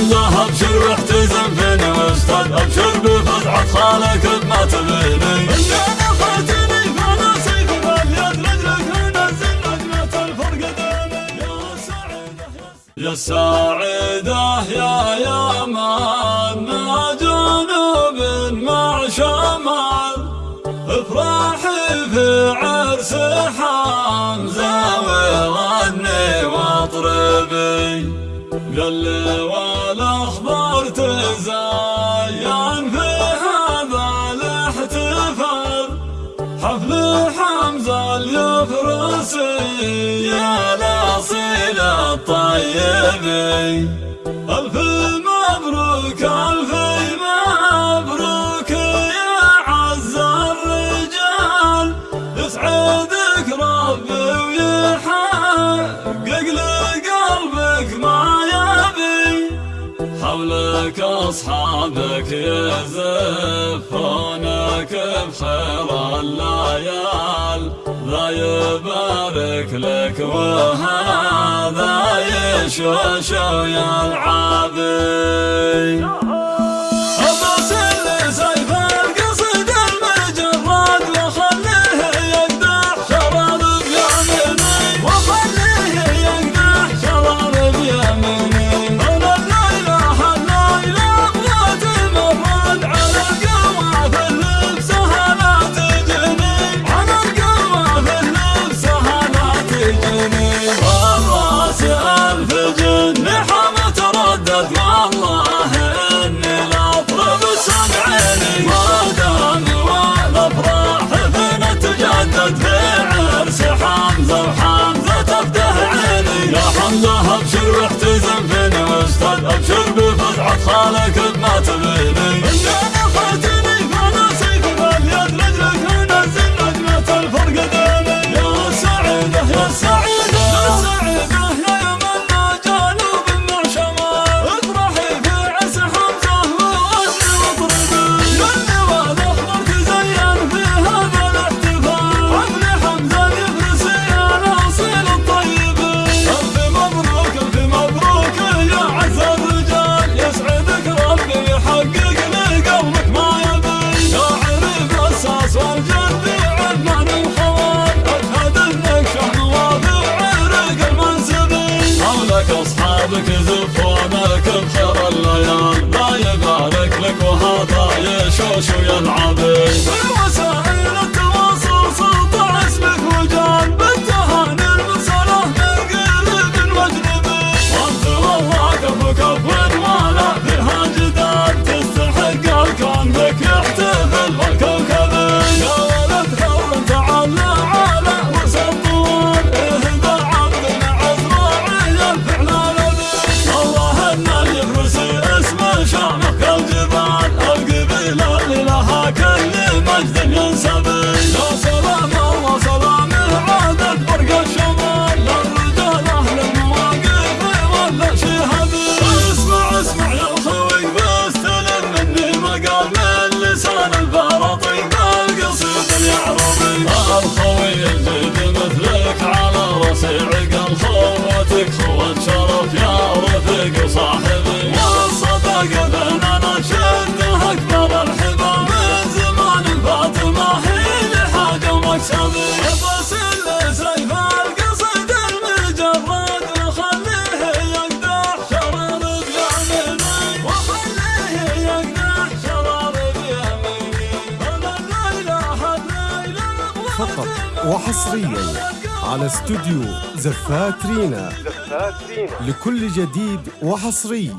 حمزة أبشر واحتزم فيني واستد أبشر بفزعة خالك بما تبيني الفرق ديني يا يا يمان ما جنوب مع شمال افرحي في عرس حمزة وغني واطربي. قال والاخبار يا الاصيل الطيبي ألف مبروك ألف مبروك يا عز الرجال. يسعدك ربي ويحقق لقلبك ما يبي. حولك أصحابك يزفونك يبارك لك وهذا يشوش ويلعبي أبوس والله إني لا أطرب سمعيني ما دام والأفراح فينا تجدد في عرس حمزة وحمزة تفته عيني يا أبشر واحتزم فيني واستد أبشر بفزعة خالك بما تبيني. إني نفعتني يشوش ويلعبي في وسائل التواصل سطع اسمك وجال بالتهاني المرسله من قريب واجنبي وحصريا على استوديو زفات رينا. لكل جديد وحصري.